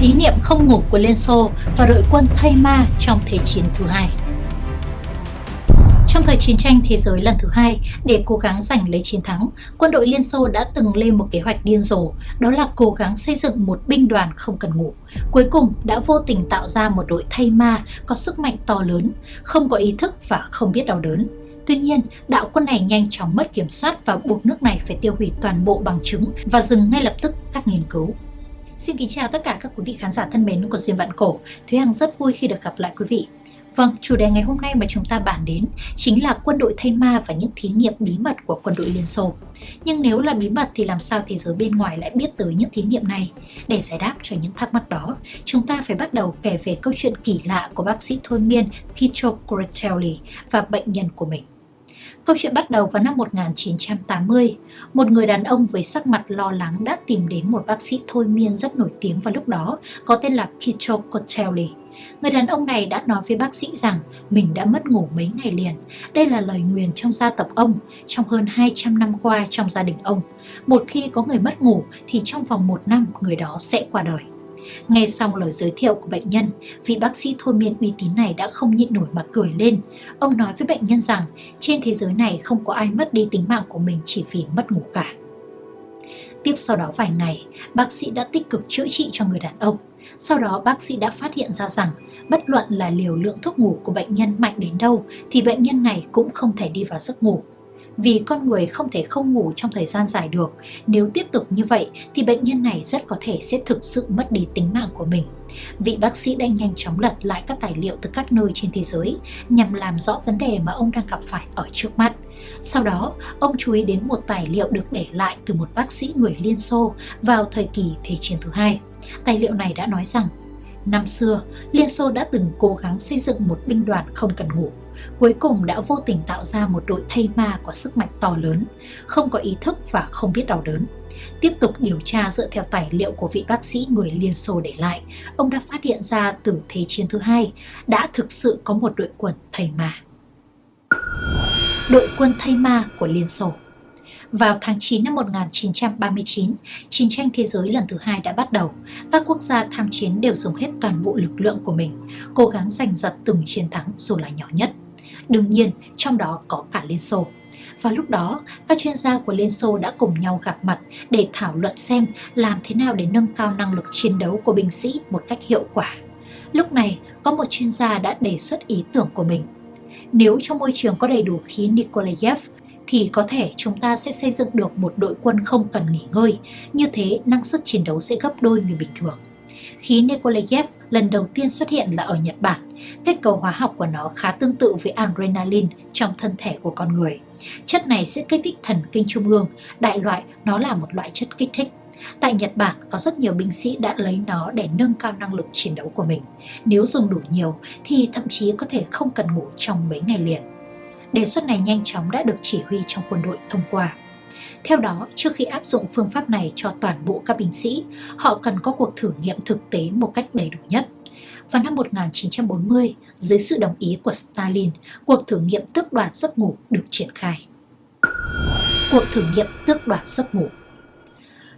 Thí niệm không ngủ của Liên Xô và đội quân Thây Ma trong Thế chiến thứ hai trong thời chiến tranh thế giới lần thứ hai, để cố gắng giành lấy chiến thắng, quân đội Liên Xô đã từng lên một kế hoạch điên rồ, đó là cố gắng xây dựng một binh đoàn không cần ngủ. Cuối cùng đã vô tình tạo ra một đội thay ma có sức mạnh to lớn, không có ý thức và không biết đau đớn. Tuy nhiên, đạo quân này nhanh chóng mất kiểm soát và buộc nước này phải tiêu hủy toàn bộ bằng chứng và dừng ngay lập tức các nghiên cứu. Xin kính chào tất cả các quý vị khán giả thân mến của Duyên Vạn Cổ. Thúy Hằng rất vui khi được gặp lại quý vị. Vâng, chủ đề ngày hôm nay mà chúng ta bàn đến chính là quân đội thay ma và những thí nghiệm bí mật của quân đội Liên Xô. Nhưng nếu là bí mật thì làm sao thế giới bên ngoài lại biết tới những thí nghiệm này? Để giải đáp cho những thắc mắc đó, chúng ta phải bắt đầu kể về câu chuyện kỳ lạ của bác sĩ thôi miên Pietro Cortelli và bệnh nhân của mình. Câu chuyện bắt đầu vào năm 1980. Một người đàn ông với sắc mặt lo lắng đã tìm đến một bác sĩ thôi miên rất nổi tiếng vào lúc đó, có tên là Pietro Cotelli. Người đàn ông này đã nói với bác sĩ rằng mình đã mất ngủ mấy ngày liền. Đây là lời nguyền trong gia tộc ông, trong hơn 200 năm qua trong gia đình ông. Một khi có người mất ngủ thì trong vòng một năm người đó sẽ qua đời. Nghe xong lời giới thiệu của bệnh nhân, vị bác sĩ thôi miên uy tín này đã không nhịn nổi mà cười lên. Ông nói với bệnh nhân rằng trên thế giới này không có ai mất đi tính mạng của mình chỉ vì mất ngủ cả. Tiếp sau đó vài ngày, bác sĩ đã tích cực chữa trị cho người đàn ông. Sau đó bác sĩ đã phát hiện ra rằng bất luận là liều lượng thuốc ngủ của bệnh nhân mạnh đến đâu thì bệnh nhân này cũng không thể đi vào giấc ngủ. Vì con người không thể không ngủ trong thời gian dài được, nếu tiếp tục như vậy thì bệnh nhân này rất có thể sẽ thực sự mất đi tính mạng của mình. Vị bác sĩ đã nhanh chóng lật lại các tài liệu từ các nơi trên thế giới nhằm làm rõ vấn đề mà ông đang gặp phải ở trước mắt. Sau đó, ông chú ý đến một tài liệu được để lại từ một bác sĩ người Liên Xô vào thời kỳ Thế chiến thứ hai. Tài liệu này đã nói rằng, năm xưa, Liên Xô đã từng cố gắng xây dựng một binh đoàn không cần ngủ. Cuối cùng đã vô tình tạo ra một đội thây ma có sức mạnh to lớn, không có ý thức và không biết đau đớn. Tiếp tục điều tra dựa theo tài liệu của vị bác sĩ người Liên Xô để lại, ông đã phát hiện ra từ Thế chiến thứ hai đã thực sự có một đội quân thầy ma. Đội quân thây ma của Liên Xô vào tháng 9 năm 1939, chiến tranh thế giới lần thứ hai đã bắt đầu. Các quốc gia tham chiến đều dùng hết toàn bộ lực lượng của mình, cố gắng giành giật từng chiến thắng dù là nhỏ nhất. Đương nhiên, trong đó có cả Liên Xô. Và lúc đó, các chuyên gia của Liên Xô đã cùng nhau gặp mặt để thảo luận xem làm thế nào để nâng cao năng lực chiến đấu của binh sĩ một cách hiệu quả. Lúc này, có một chuyên gia đã đề xuất ý tưởng của mình. Nếu trong môi trường có đầy đủ khí Nikolayev, thì có thể chúng ta sẽ xây dựng được một đội quân không cần nghỉ ngơi. Như thế, năng suất chiến đấu sẽ gấp đôi người bình thường. Khí Nikolayev lần đầu tiên xuất hiện là ở Nhật Bản. Kết cấu hóa học của nó khá tương tự với adrenaline trong thân thể của con người. Chất này sẽ kích thích thần kinh trung ương, đại loại nó là một loại chất kích thích. Tại Nhật Bản có rất nhiều binh sĩ đã lấy nó để nâng cao năng lực chiến đấu của mình. Nếu dùng đủ nhiều thì thậm chí có thể không cần ngủ trong mấy ngày liền. Đề xuất này nhanh chóng đã được chỉ huy trong quân đội thông qua. Theo đó, trước khi áp dụng phương pháp này cho toàn bộ các binh sĩ, họ cần có cuộc thử nghiệm thực tế một cách đầy đủ nhất. Vào năm 1940, dưới sự đồng ý của Stalin, cuộc thử nghiệm tước đoạt giấc ngủ được triển khai. Cuộc thử nghiệm tước đoạt giấc ngủ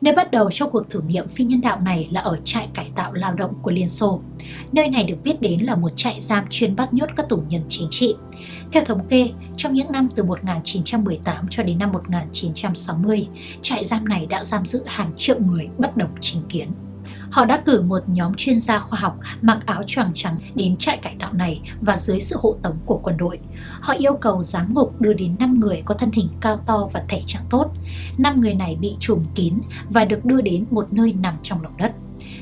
Nơi bắt đầu cho cuộc thử nghiệm phi nhân đạo này là ở trại cải tạo lao động của Liên Xô. Nơi này được biết đến là một trại giam chuyên bắt nhốt các tù nhân chính trị. Theo thống kê, trong những năm từ 1918 cho đến năm 1960, trại giam này đã giam giữ hàng triệu người bất đồng chính kiến. Họ đã cử một nhóm chuyên gia khoa học mặc áo choàng trắng đến trại cải tạo này và dưới sự hộ tống của quân đội. Họ yêu cầu giám ngục đưa đến 5 người có thân hình cao to và thể trạng tốt. 5 người này bị trùm kín và được đưa đến một nơi nằm trong lòng đất.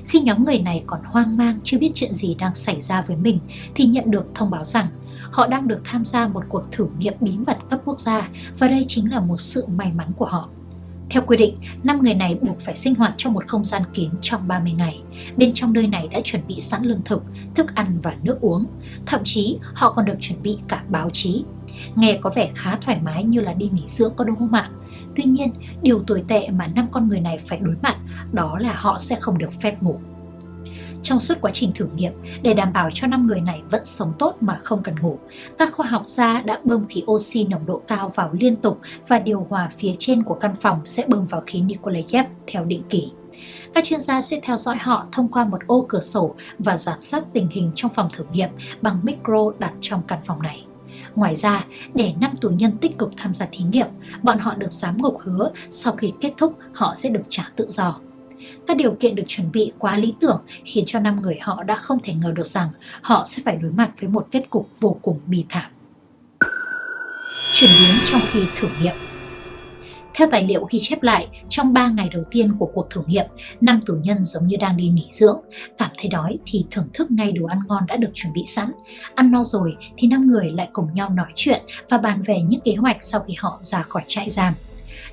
Khi nhóm người này còn hoang mang, chưa biết chuyện gì đang xảy ra với mình, thì nhận được thông báo rằng họ đang được tham gia một cuộc thử nghiệm bí mật cấp quốc gia và đây chính là một sự may mắn của họ. Theo quy định, 5 người này buộc phải sinh hoạt trong một không gian kín trong 30 ngày. Bên trong nơi này đã chuẩn bị sẵn lương thực, thức ăn và nước uống. Thậm chí họ còn được chuẩn bị cả báo chí. Nghe có vẻ khá thoải mái như là đi nghỉ dưỡng có đúng không ạ? Tuy nhiên, điều tồi tệ mà năm con người này phải đối mặt đó là họ sẽ không được phép ngủ. Trong suốt quá trình thử nghiệm, để đảm bảo cho 5 người này vẫn sống tốt mà không cần ngủ, các khoa học gia đã bơm khí oxy nồng độ cao vào liên tục và điều hòa phía trên của căn phòng sẽ bơm vào khí Nikolayev theo định kỳ. Các chuyên gia sẽ theo dõi họ thông qua một ô cửa sổ và giám sát tình hình trong phòng thử nghiệm bằng micro đặt trong căn phòng này. Ngoài ra, để 5 tù nhân tích cực tham gia thí nghiệm, bọn họ được giám ngục hứa sau khi kết thúc họ sẽ được trả tự do. Các điều kiện được chuẩn bị quá lý tưởng khiến cho năm người họ đã không thể ngờ được rằng họ sẽ phải đối mặt với một kết cục vô cùng bi thảm. Chuyển biến trong khi thử nghiệm theo tài liệu ghi chép lại, trong 3 ngày đầu tiên của cuộc thử nghiệm, năm tù nhân giống như đang đi nghỉ dưỡng. Cảm thấy đói thì thưởng thức ngay đồ ăn ngon đã được chuẩn bị sẵn. Ăn no rồi thì năm người lại cùng nhau nói chuyện và bàn về những kế hoạch sau khi họ ra khỏi trại giam.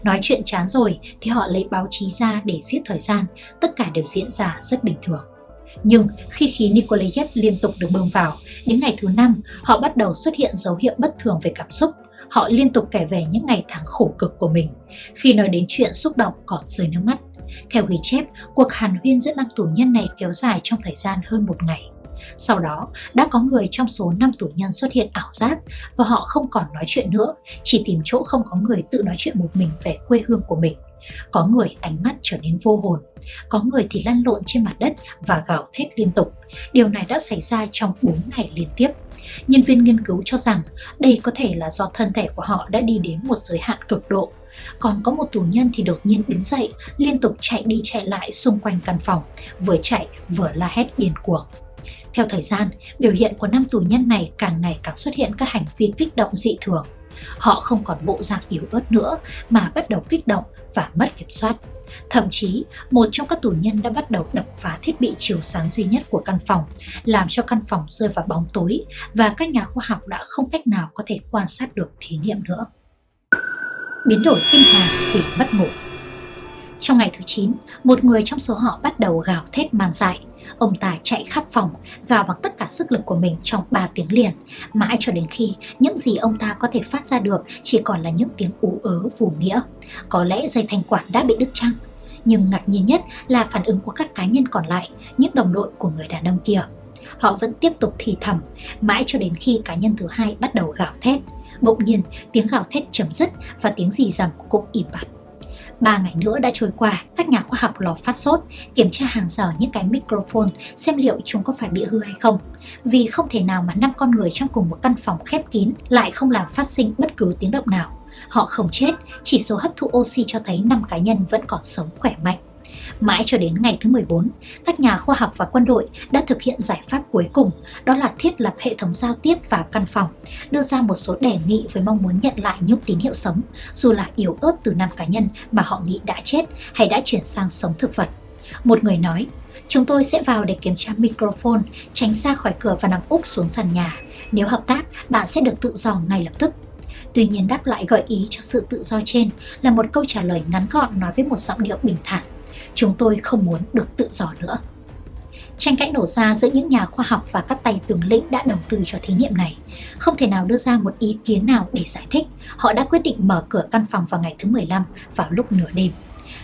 Nói chuyện chán rồi thì họ lấy báo chí ra để giết thời gian, tất cả đều diễn ra rất bình thường. Nhưng khi khí Nikolayev liên tục được bơm vào, đến ngày thứ năm họ bắt đầu xuất hiện dấu hiệu bất thường về cảm xúc họ liên tục kể về những ngày tháng khổ cực của mình. Khi nói đến chuyện xúc động còn rơi nước mắt. Theo ghi chép, cuộc hàn huyên giữa năm tù nhân này kéo dài trong thời gian hơn một ngày. Sau đó, đã có người trong số 5 tù nhân xuất hiện ảo giác và họ không còn nói chuyện nữa, chỉ tìm chỗ không có người tự nói chuyện một mình về quê hương của mình. Có người ánh mắt trở nên vô hồn, có người thì lăn lộn trên mặt đất và gào thét liên tục. Điều này đã xảy ra trong 4 ngày liên tiếp. Nhân viên nghiên cứu cho rằng đây có thể là do thân thể của họ đã đi đến một giới hạn cực độ. Còn có một tù nhân thì đột nhiên đứng dậy, liên tục chạy đi chạy lại xung quanh căn phòng, vừa chạy vừa la hét điên cuồng. Theo thời gian, biểu hiện của năm tù nhân này càng ngày càng xuất hiện các hành vi kích động dị thường. Họ không còn bộ dạng yếu ớt nữa mà bắt đầu kích động và mất kiểm soát. Thậm chí, một trong các tù nhân đã bắt đầu đập phá thiết bị chiếu sáng duy nhất của căn phòng, làm cho căn phòng rơi vào bóng tối và các nhà khoa học đã không cách nào có thể quan sát được thí nghiệm nữa. Biến đổi kinh hoàng vì mất ngủ Trong ngày thứ 9, một người trong số họ bắt đầu gào thét man dại. Ông ta chạy khắp phòng, gào bằng tất cả sức lực của mình trong 3 tiếng liền, mãi cho đến khi những gì ông ta có thể phát ra được chỉ còn là những tiếng ú ớ vù nghĩa. Có lẽ dây thanh quản đã bị đứt chăng? Nhưng ngạc nhiên nhất là phản ứng của các cá nhân còn lại, những đồng đội của người đàn ông kia. Họ vẫn tiếp tục thì thầm, mãi cho đến khi cá nhân thứ hai bắt đầu gào thét. Bỗng nhiên, tiếng gào thét chấm dứt và tiếng rì rầm cũng im bặt. Ba ngày nữa đã trôi qua, các nhà khoa học lò phát sốt, kiểm tra hàng giờ những cái microphone xem liệu chúng có phải bị hư hay không. Vì không thể nào mà năm con người trong cùng một căn phòng khép kín lại không làm phát sinh bất cứ tiếng động nào. Họ không chết, chỉ số hấp thụ oxy cho thấy 5 cá nhân vẫn còn sống khỏe mạnh. Mãi cho đến ngày thứ 14, các nhà khoa học và quân đội đã thực hiện giải pháp cuối cùng, đó là thiết lập hệ thống giao tiếp vào căn phòng, đưa ra một số đề nghị với mong muốn nhận lại những tín hiệu sống, dù là yếu ớt từ năm cá nhân mà họ nghĩ đã chết hay đã chuyển sang sống thực vật. Một người nói, chúng tôi sẽ vào để kiểm tra microphone, tránh xa khỏi cửa và nằm úp xuống sàn nhà. Nếu hợp tác, bạn sẽ được tự do ngay lập tức. Tuy nhiên đáp lại gợi ý cho sự tự do trên là một câu trả lời ngắn gọn nói với một giọng điệu bình thản. Chúng tôi không muốn được tự do nữa. Tranh cãi nổ ra giữa những nhà khoa học và các tay tướng lĩnh đã đầu tư cho thí nghiệm này. Không thể nào đưa ra một ý kiến nào để giải thích, họ đã quyết định mở cửa căn phòng vào ngày thứ 15 vào lúc nửa đêm.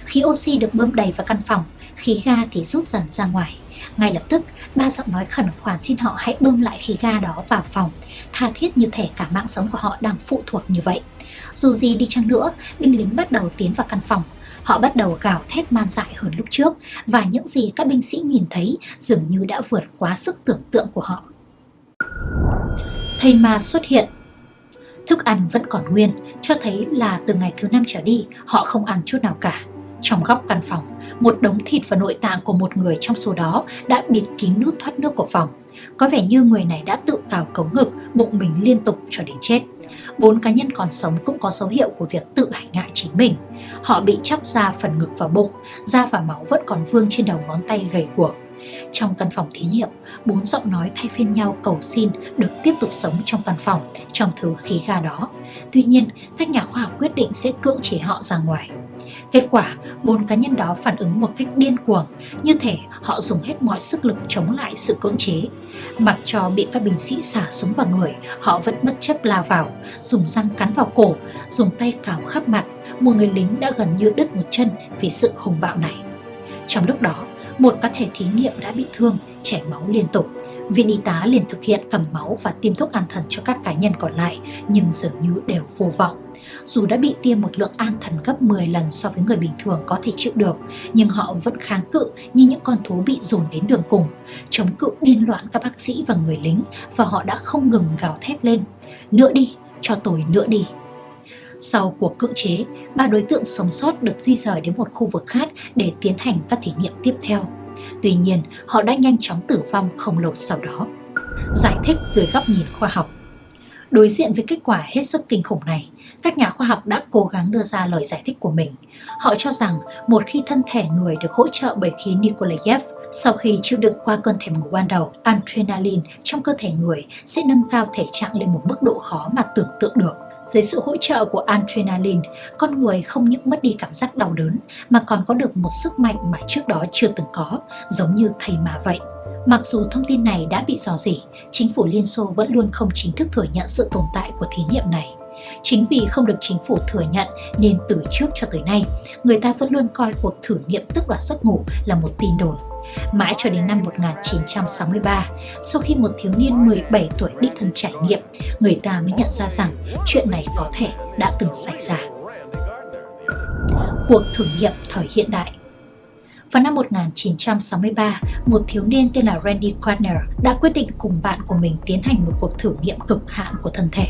Khí oxy được bơm đầy vào căn phòng, khí ga thì rút dần ra ngoài. Ngay lập tức, ba giọng nói khẩn khoản xin họ hãy bơm lại khí ga đó vào phòng, tha thiết như thể cả mạng sống của họ đang phụ thuộc như vậy. Dù gì đi chăng nữa, binh lính bắt đầu tiến vào căn phòng. Họ bắt đầu gào thét man dại hơn lúc trước và những gì các binh sĩ nhìn thấy dường như đã vượt quá sức tưởng tượng của họ. Thầy ma xuất hiện Thức ăn vẫn còn nguyên, cho thấy là từ ngày thứ năm trở đi họ không ăn chút nào cả. Trong góc căn phòng, một đống thịt và nội tạng của một người trong số đó đã bịt kín nút thoát nước của phòng. Có vẻ như người này đã tự cào cống ngực, bụng mình liên tục cho đến chết. Bốn cá nhân còn sống cũng có dấu hiệu của việc tự hành ngại chính mình. Họ bị chóc ra phần ngực và bụng, da và máu vẫn còn vương trên đầu ngón tay gầy guộc. Trong căn phòng thí nghiệm, bốn giọng nói thay phiên nhau cầu xin được tiếp tục sống trong căn phòng, trong thứ khí ga đó. Tuy nhiên, các nhà khoa học quyết định sẽ cưỡng chế họ ra ngoài. Kết quả, bốn cá nhân đó phản ứng một cách điên cuồng, như thể họ dùng hết mọi sức lực chống lại sự cưỡng chế. Mặc cho bị các binh sĩ xả súng vào người, họ vẫn bất chấp lao vào, dùng răng cắn vào cổ, dùng tay cào khắp mặt. Một người lính đã gần như đứt một chân vì sự hùng bạo này. Trong lúc đó, một cá thể thí nghiệm đã bị thương, chảy máu liên tục. Viện y tá liền thực hiện cầm máu và tiêm thuốc an thần cho các cá nhân còn lại, nhưng dường như đều vô vọng. Dù đã bị tiêm một lượng an thần gấp 10 lần so với người bình thường có thể chịu được, nhưng họ vẫn kháng cự như những con thú bị dồn đến đường cùng, chống cự điên loạn các bác sĩ và người lính và họ đã không ngừng gào thét lên. Nữa đi, cho tôi nữa đi. Sau cuộc cưỡng chế, ba đối tượng sống sót được di rời đến một khu vực khác để tiến hành các thí nghiệm tiếp theo. Tuy nhiên, họ đã nhanh chóng tử vong không lâu sau đó. Giải thích dưới góc nhìn khoa học Đối diện với kết quả hết sức kinh khủng này, các nhà khoa học đã cố gắng đưa ra lời giải thích của mình. Họ cho rằng một khi thân thể người được hỗ trợ bởi khí Nikolayev, sau khi chịu đựng qua cơn thèm ngủ ban đầu, adrenaline trong cơ thể người sẽ nâng cao thể trạng lên một mức độ khó mà tưởng tượng được. Dưới sự hỗ trợ của adrenaline, con người không những mất đi cảm giác đau đớn mà còn có được một sức mạnh mà trước đó chưa từng có, giống như thầy mà vậy. Mặc dù thông tin này đã bị dò dỉ, chính phủ Liên Xô vẫn luôn không chính thức thừa nhận sự tồn tại của thí nghiệm này. Chính vì không được chính phủ thừa nhận nên từ trước cho tới nay, người ta vẫn luôn coi cuộc thử nghiệm tức đoạt giấc ngủ là một tin đồn. Mãi cho đến năm 1963, sau khi một thiếu niên 17 tuổi đích thân trải nghiệm, người ta mới nhận ra rằng chuyện này có thể đã từng xảy ra. Cuộc thử nghiệm thời hiện đại vào năm 1963, một thiếu niên tên là Randy Gardner đã quyết định cùng bạn của mình tiến hành một cuộc thử nghiệm cực hạn của thân thể.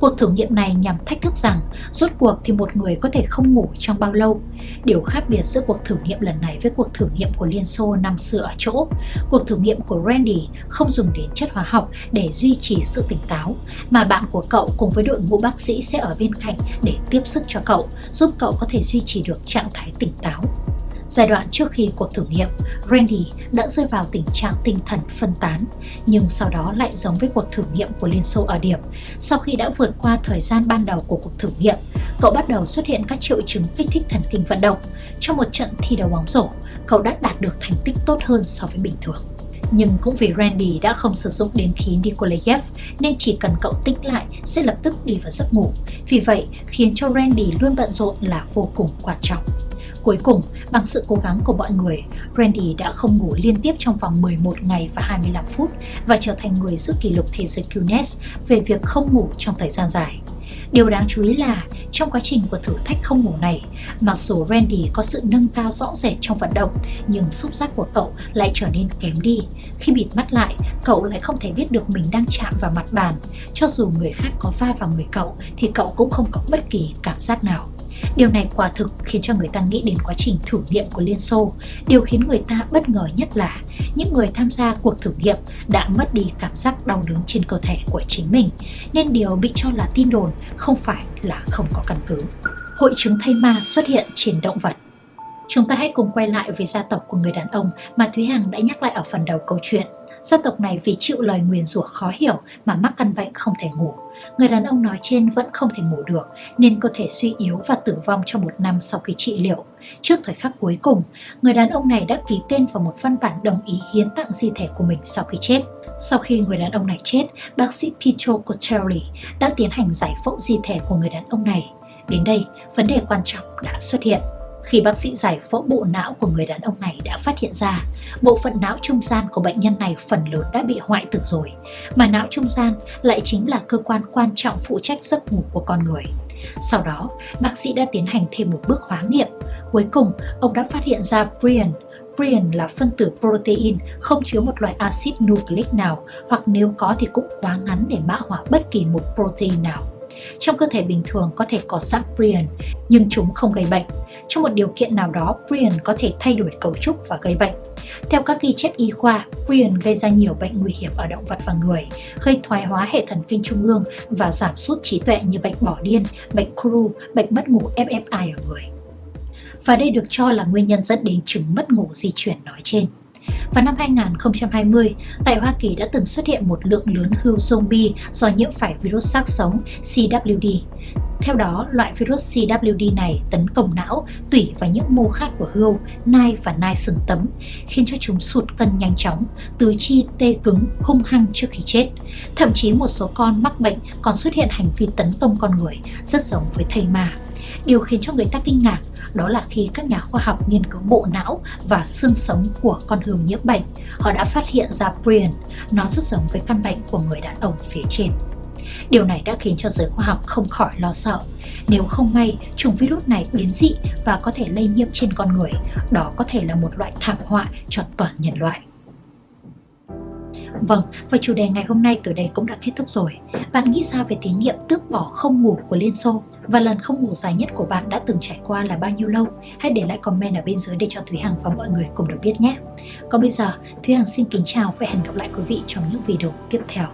Cuộc thử nghiệm này nhằm thách thức rằng rốt cuộc thì một người có thể không ngủ trong bao lâu. Điều khác biệt giữa cuộc thử nghiệm lần này với cuộc thử nghiệm của Liên Xô năm xưa ở chỗ, cuộc thử nghiệm của Randy không dùng đến chất hóa học để duy trì sự tỉnh táo, mà bạn của cậu cùng với đội ngũ bác sĩ sẽ ở bên cạnh để tiếp sức cho cậu, giúp cậu có thể duy trì được trạng thái tỉnh táo. Giai đoạn trước khi cuộc thử nghiệm, Randy đã rơi vào tình trạng tinh thần phân tán, nhưng sau đó lại giống với cuộc thử nghiệm của Liên Xô ở điểm. Sau khi đã vượt qua thời gian ban đầu của cuộc thử nghiệm, cậu bắt đầu xuất hiện các triệu chứng kích thích thần kinh vận động. Trong một trận thi đấu bóng rổ, cậu đã đạt được thành tích tốt hơn so với bình thường. Nhưng cũng vì Randy đã không sử dụng đến khí Nikolayev nên chỉ cần cậu tích lại sẽ lập tức đi vào giấc ngủ. Vì vậy khiến cho Randy luôn bận rộn là vô cùng quan trọng. Cuối cùng, bằng sự cố gắng của mọi người, Randy đã không ngủ liên tiếp trong vòng 11 ngày và 25 phút và trở thành người giữ kỷ lục thế giới Guinness về việc không ngủ trong thời gian dài. Điều đáng chú ý là trong quá trình của thử thách không ngủ này, mặc dù Randy có sự nâng cao rõ rệt trong vận động, nhưng xúc giác của cậu lại trở nên kém đi. Khi bịt mắt lại, cậu lại không thể biết được mình đang chạm vào mặt bàn. Cho dù người khác có va vào người cậu thì cậu cũng không có bất kỳ cảm giác nào. Điều này quả thực khiến cho người ta nghĩ đến quá trình thử nghiệm của Liên Xô. Điều khiến người ta bất ngờ nhất là những người tham gia cuộc thử nghiệm đã mất đi cảm giác đau đớn trên cơ thể của chính mình, nên điều bị cho là tin đồn không phải là không có căn cứ. Hội chứng thây ma xuất hiện trên động vật Chúng ta hãy cùng quay lại với gia tộc của người đàn ông mà Thúy Hằng đã nhắc lại ở phần đầu câu chuyện. Gia tộc này vì chịu lời nguyền rủa khó hiểu mà mắc căn bệnh không thể ngủ. Người đàn ông nói trên vẫn không thể ngủ được nên cơ thể suy yếu và tử vong trong một năm sau khi trị liệu. Trước thời khắc cuối cùng, người đàn ông này đã ký tên vào một văn bản đồng ý hiến tặng di thể của mình sau khi chết. Sau khi người đàn ông này chết, bác sĩ Pietro Cotelli đã tiến hành giải phẫu di thể của người đàn ông này. Đến đây, vấn đề quan trọng đã xuất hiện. Khi bác sĩ giải phẫu bộ não của người đàn ông này đã phát hiện ra, bộ phận não trung gian của bệnh nhân này phần lớn đã bị hoại tử rồi, mà não trung gian lại chính là cơ quan quan trọng phụ trách giấc ngủ của con người. Sau đó, bác sĩ đã tiến hành thêm một bước hóa nghiệm. Cuối cùng, ông đã phát hiện ra prion. Prion là phân tử protein không chứa một loại axit nucleic nào hoặc nếu có thì cũng quá ngắn để mã hóa bất kỳ một protein nào. Trong cơ thể bình thường có thể có sẵn prion, nhưng chúng không gây bệnh. Trong một điều kiện nào đó, prion có thể thay đổi cấu trúc và gây bệnh. Theo các ghi chép y khoa, prion gây ra nhiều bệnh nguy hiểm ở động vật và người, gây thoái hóa hệ thần kinh trung ương và giảm sút trí tuệ như bệnh bỏ điên, bệnh cru, bệnh mất ngủ FFI ở người. Và đây được cho là nguyên nhân dẫn đến chứng mất ngủ di chuyển nói trên. Vào năm 2020, tại Hoa Kỳ đã từng xuất hiện một lượng lớn hươu zombie do nhiễm phải virus xác sống CWD. Theo đó, loại virus CWD này tấn công não, tủy và những mô khác của hươu, nai và nai sừng tấm, khiến cho chúng sụt cân nhanh chóng, tứ chi tê cứng, hung hăng trước khi chết. Thậm chí một số con mắc bệnh còn xuất hiện hành vi tấn công con người, rất giống với thây ma. Điều khiến cho người ta kinh ngạc đó là khi các nhà khoa học nghiên cứu bộ não và xương sống của con hươu nhiễm bệnh, họ đã phát hiện ra prion, nó rất giống với căn bệnh của người đàn ông phía trên. Điều này đã khiến cho giới khoa học không khỏi lo sợ. Nếu không may chủng virus này biến dị và có thể lây nhiễm trên con người, đó có thể là một loại thảm họa cho toàn nhân loại. Vâng, và chủ đề ngày hôm nay từ đây cũng đã kết thúc rồi. Bạn nghĩ sao về thí nghiệm tước bỏ không ngủ của Liên Xô? Và lần không ngủ dài nhất của bạn đã từng trải qua là bao nhiêu lâu? Hãy để lại comment ở bên dưới để cho Thúy Hằng và mọi người cùng được biết nhé. Còn bây giờ, Thúy Hằng xin kính chào và hẹn gặp lại quý vị trong những video tiếp theo.